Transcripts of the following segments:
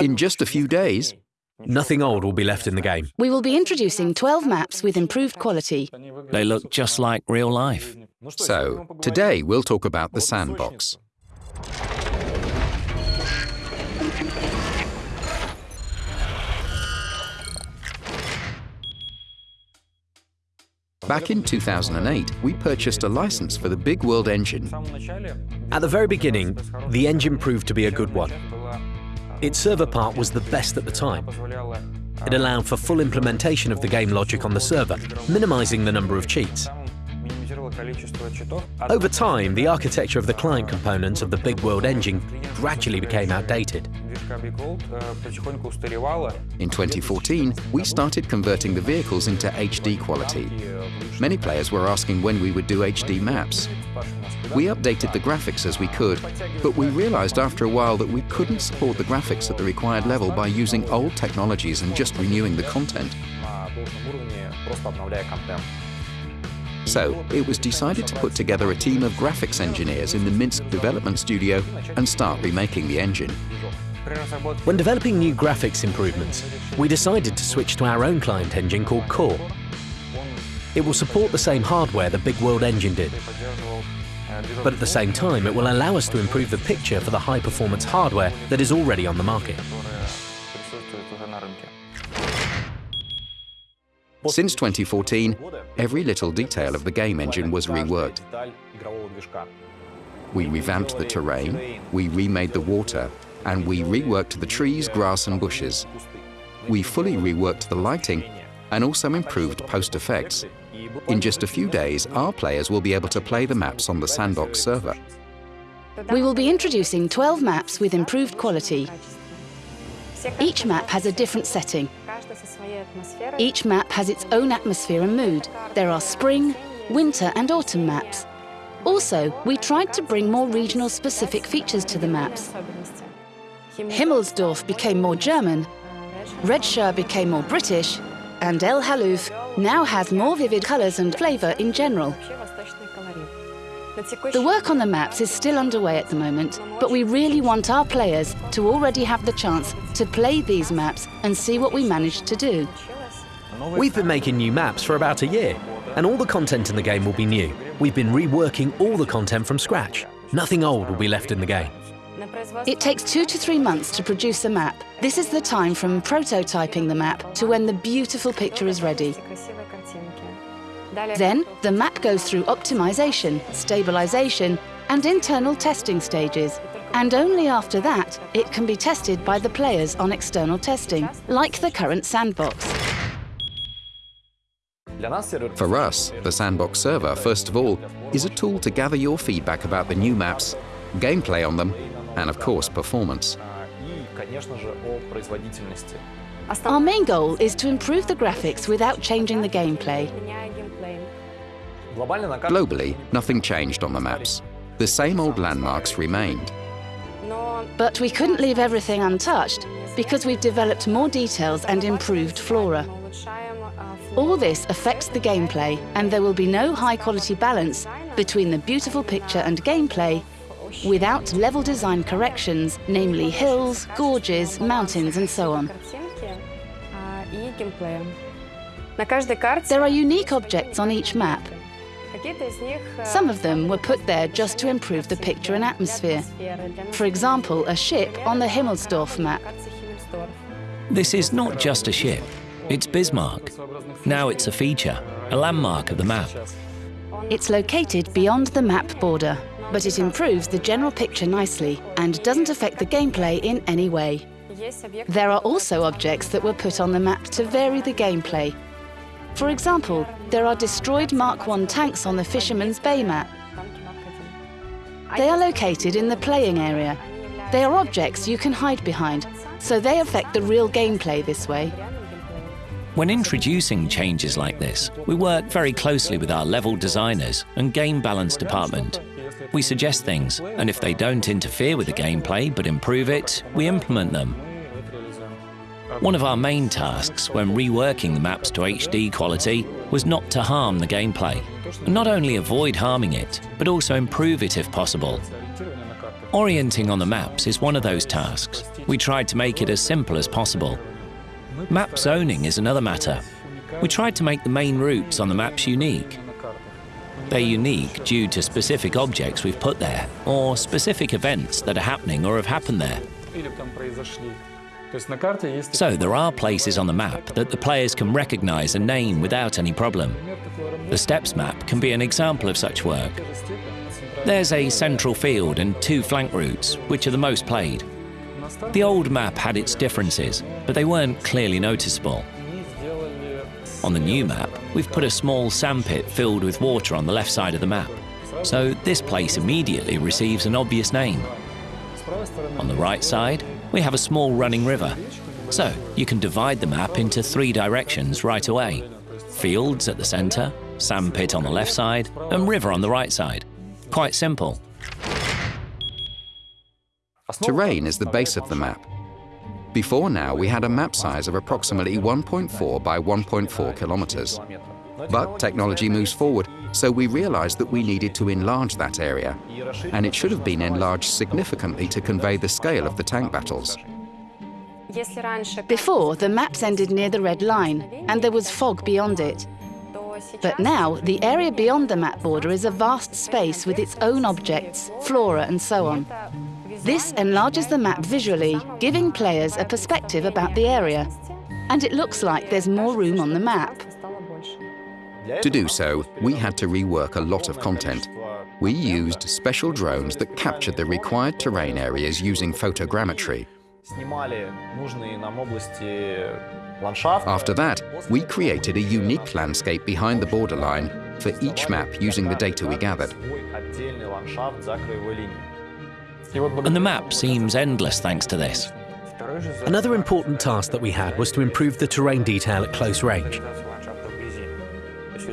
In just a few days, Nothing old will be left in the game. We will be introducing 12 maps with improved quality. They look just like real life. so today we'll talk about the sandbox. Back in 2008, we purchased a license for the Big World engine. At the very beginning, the engine proved to be a good one. Its server part was the best at the time. It allowed for full implementation of the game logic on the server, minimizing the number of cheats. Over time, the architecture of the client components of the Big World engine gradually became outdated. In 2014, we started converting the vehicles into HD quality. Many players were asking when we would do HD maps. We updated the graphics as we could, but we realized after a while that we couldn't support the graphics at the required level by using old technologies and just renewing the content. So, it was decided to put together a team of graphics engineers in the Minsk development studio and start remaking the engine. When developing new graphics improvements, we decided to switch to our own client engine called Core. It will support the same hardware the Big World engine did, but at the same time it will allow us to improve the picture for the high-performance hardware that is already on the market. Since 2014, every little detail of the game engine was reworked. We revamped the terrain, we remade the water, and we reworked the trees, grass and bushes. We fully reworked the lighting and also improved post-effects. In just a few days, our players will be able to play the maps on the Sandbox server. We will be introducing 12 maps with improved quality. Each map has a different setting. Each map has its own atmosphere and mood. There are spring, winter and autumn maps. Also, we tried to bring more regional specific features to the maps. Himmelsdorf became more German, Redshire became more British, and El Halluf now has more vivid colours and flavour in general. The work on the maps is still underway at the moment, but we really want our players to already have the chance to play these maps and see what we managed to do. We've been making new maps for about a year, and all the content in the game will be new. We've been reworking all the content from scratch. Nothing old will be left in the game. It takes two to three months to produce a map. This is the time from prototyping the map to when the beautiful picture is ready. Then, the map goes through optimization, stabilization, and internal testing stages. And only after that, it can be tested by the players on external testing, like the current sandbox. For us, the Sandbox server, first of all, is a tool to gather your feedback about the new maps, gameplay on them, and of course, performance. Our main goal is to improve the graphics without changing the gameplay. Globally, nothing changed on the maps. The same old landmarks remained. But we couldn't leave everything untouched because we've developed more details and improved flora. All this affects the gameplay and there will be no high-quality balance between the beautiful picture and gameplay without level design corrections, namely hills, gorges, mountains and so on. There are unique objects on each map. Some of them were put there just to improve the picture and atmosphere. For example, a ship on the Himmelsdorf map. This is not just a ship, it's Bismarck. Now it's a feature, a landmark of the map. It's located beyond the map border, but it improves the general picture nicely and doesn't affect the gameplay in any way. There are also objects that were put on the map to vary the gameplay. For example, there are destroyed Mark I tanks on the Fisherman's Bay map. They are located in the playing area. They are objects you can hide behind, so they affect the real gameplay this way. When introducing changes like this, we work very closely with our level designers and game balance department. We suggest things, and if they don't interfere with the gameplay but improve it, we implement them. One of our main tasks when reworking the maps to HD quality was not to harm the gameplay, and not only avoid harming it, but also improve it if possible. Orienting on the maps is one of those tasks, We tried to make it as simple as possible. Map zoning is another matter. We tried to make the main routes on the maps unique. They're unique due to specific objects we've put there, or specific events that are happening or have happened there. So there are places on the map that the players can recognize and name without any problem. The Steppes map can be an example of such work. There's a central field and two flank routes, which are the most played. The old map had its differences, but they weren't clearly noticeable. On the new map, we've put a small sandpit filled with water on the left side of the map, so this place immediately receives an obvious name. On the right side, we have a small running river, so you can divide the map into three directions right away. Fields at the centre, sandpit on the left side, and river on the right side. Quite simple. Terrain is the base of the map. Before now, we had a map size of approximately 1.4 by 1.4 kilometers. But technology moves forward, so we realized that we needed to enlarge that area, and it should have been enlarged significantly to convey the scale of the tank battles. Before, the maps ended near the red line, and there was fog beyond it. But now, the area beyond the map border is a vast space with its own objects, flora and so on. This enlarges the map visually, giving players a perspective about the area. And it looks like there's more room on the map. To do so, we had to rework a lot of content. We used special drones that captured the required terrain areas using photogrammetry. After that, we created a unique landscape behind the borderline for each map using the data we gathered. And the map seems endless thanks to this. Another important task that we had was to improve the terrain detail at close range.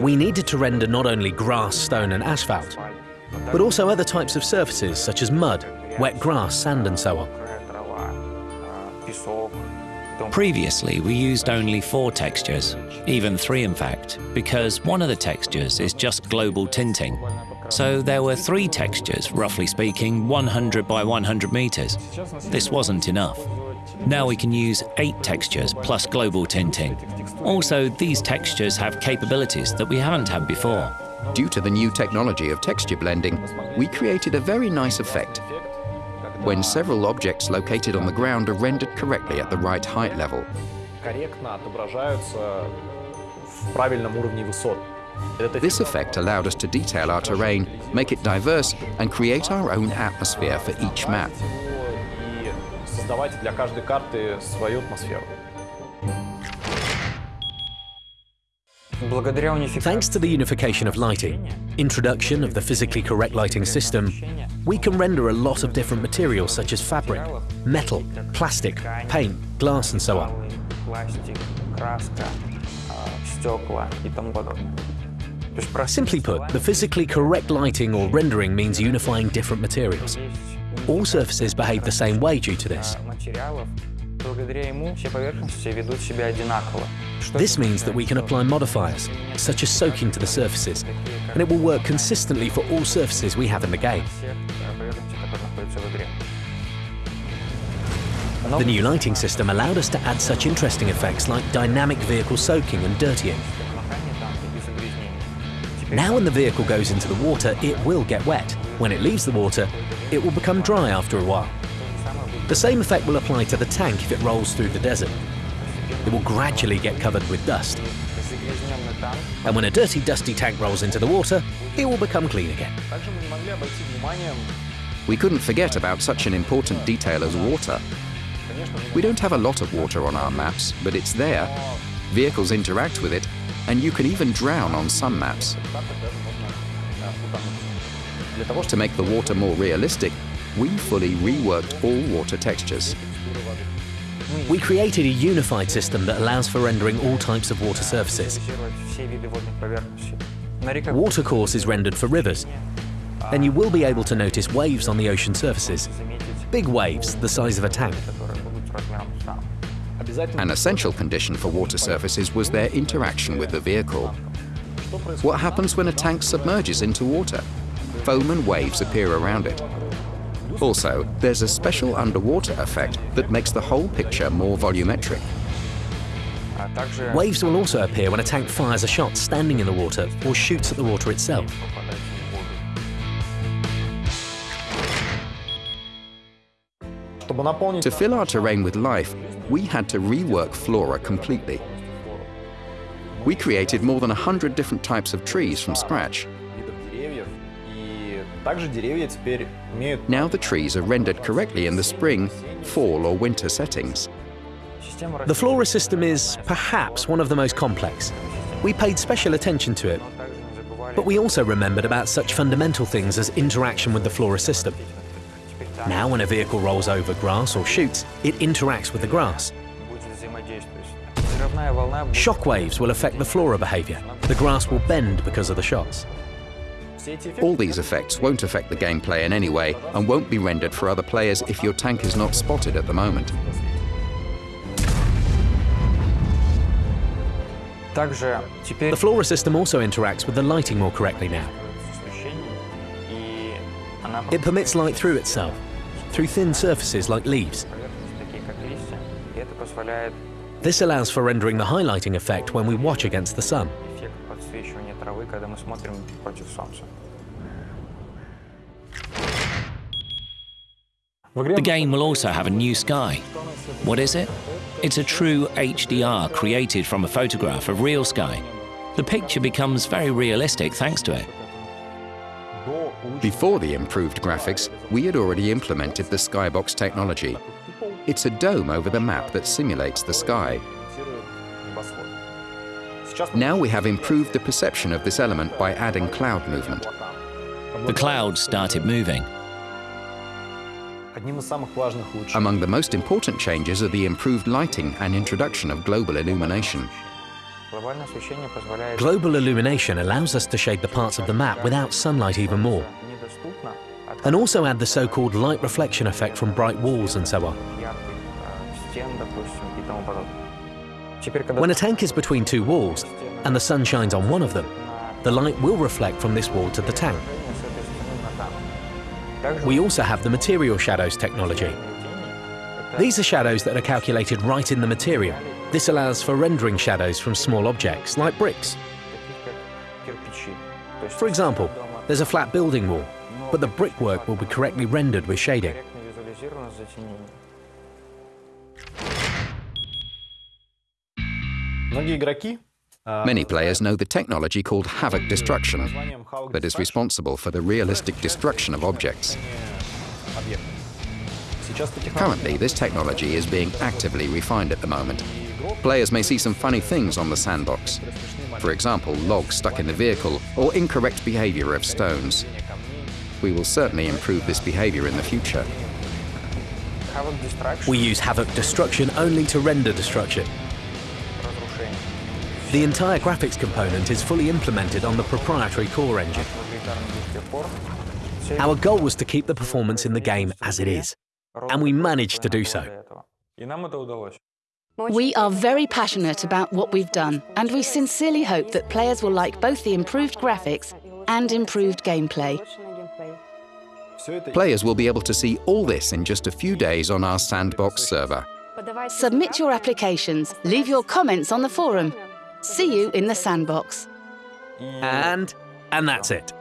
We needed to render not only grass, stone and asphalt, but also other types of surfaces such as mud, wet grass, sand and so on. Previously, we used only four textures, even three in fact, because one of the textures is just global tinting. So there were three textures, roughly speaking, 100 by 100 meters. This wasn't enough. Now we can use eight textures plus global tinting. Also, these textures have capabilities that we haven't had before. Due to the new technology of texture blending, we created a very nice effect when several objects located on the ground are rendered correctly at the right height level. This effect allowed us to detail our terrain, make it diverse, and create our own atmosphere for each map. Thanks to the unification of lighting, introduction of the physically correct lighting system, we can render a lot of different materials such as fabric, metal, plastic, paint, glass and so on. Simply put, the physically correct lighting or rendering means unifying different materials. All surfaces behave the same way due to this. This means that we can apply modifiers, such as soaking to the surfaces, and it will work consistently for all surfaces we have in the game. The new lighting system allowed us to add such interesting effects like dynamic vehicle soaking and dirtying. Now when the vehicle goes into the water, it will get wet. When it leaves the water, it will become dry after a while. The same effect will apply to the tank if it rolls through the desert. It will gradually get covered with dust. And when a dirty, dusty tank rolls into the water, it will become clean again. We couldn't forget about such an important detail as water. We don't have a lot of water on our maps, but it's there. Vehicles interact with it, and you can even drown on some maps. To make the water more realistic, we fully reworked all water textures. We created a unified system that allows for rendering all types of water surfaces. Watercourse is rendered for rivers, and you will be able to notice waves on the ocean surfaces. Big waves, the size of a tank. An essential condition for water surfaces was their interaction with the vehicle. What happens when a tank submerges into water? Foam and waves appear around it. Also, there's a special underwater effect that makes the whole picture more volumetric. Waves will also appear when a tank fires a shot standing in the water or shoots at the water itself. To fill our terrain with life, we had to rework flora completely. We created more than 100 different types of trees from scratch. Now the trees are rendered correctly in the spring, fall or winter settings. The flora system is perhaps one of the most complex. We paid special attention to it, but we also remembered about such fundamental things as interaction with the flora system. Now when a vehicle rolls over grass or shoots, it interacts with the grass. Shock waves will affect the flora behavior. The grass will bend because of the shots. All these effects won't affect the gameplay in any way and won't be rendered for other players if your tank is not spotted at the moment. The flora system also interacts with the lighting more correctly now. It permits light through itself, through thin surfaces like leaves. This allows for rendering the highlighting effect when we watch against the sun. The game will also have a new sky. What is it? It's a true HDR created from a photograph of real sky. The picture becomes very realistic thanks to it. Before the improved graphics, we had already implemented the Skybox technology. It's a dome over the map that simulates the sky. Now we have improved the perception of this element by adding cloud movement. The clouds started moving. Among the most important changes are the improved lighting and introduction of global illumination. Global illumination allows us to shade the parts of the map without sunlight even more, and also add the so-called light reflection effect from bright walls and so on. When a tank is between two walls and the sun shines on one of them, the light will reflect from this wall to the tank. We also have the material shadows technology. These are shadows that are calculated right in the material. This allows for rendering shadows from small objects, like bricks. For example, there's a flat building wall, but the brickwork will be correctly rendered with shading. Many players know the technology called Havok Destruction that is responsible for the realistic destruction of objects. Currently, this technology is being actively refined at the moment. Players may see some funny things on the sandbox. For example, logs stuck in the vehicle or incorrect behavior of stones. We will certainly improve this behavior in the future. We use Havok Destruction only to render destruction. The entire graphics component is fully implemented on the proprietary core engine. Our goal was to keep the performance in the game as it is, and we managed to do so. We are very passionate about what we've done, and we sincerely hope that players will like both the improved graphics and improved gameplay. Players will be able to see all this in just a few days on our sandbox server. Submit your applications, leave your comments on the forum. See you in the sandbox. And, and that's it.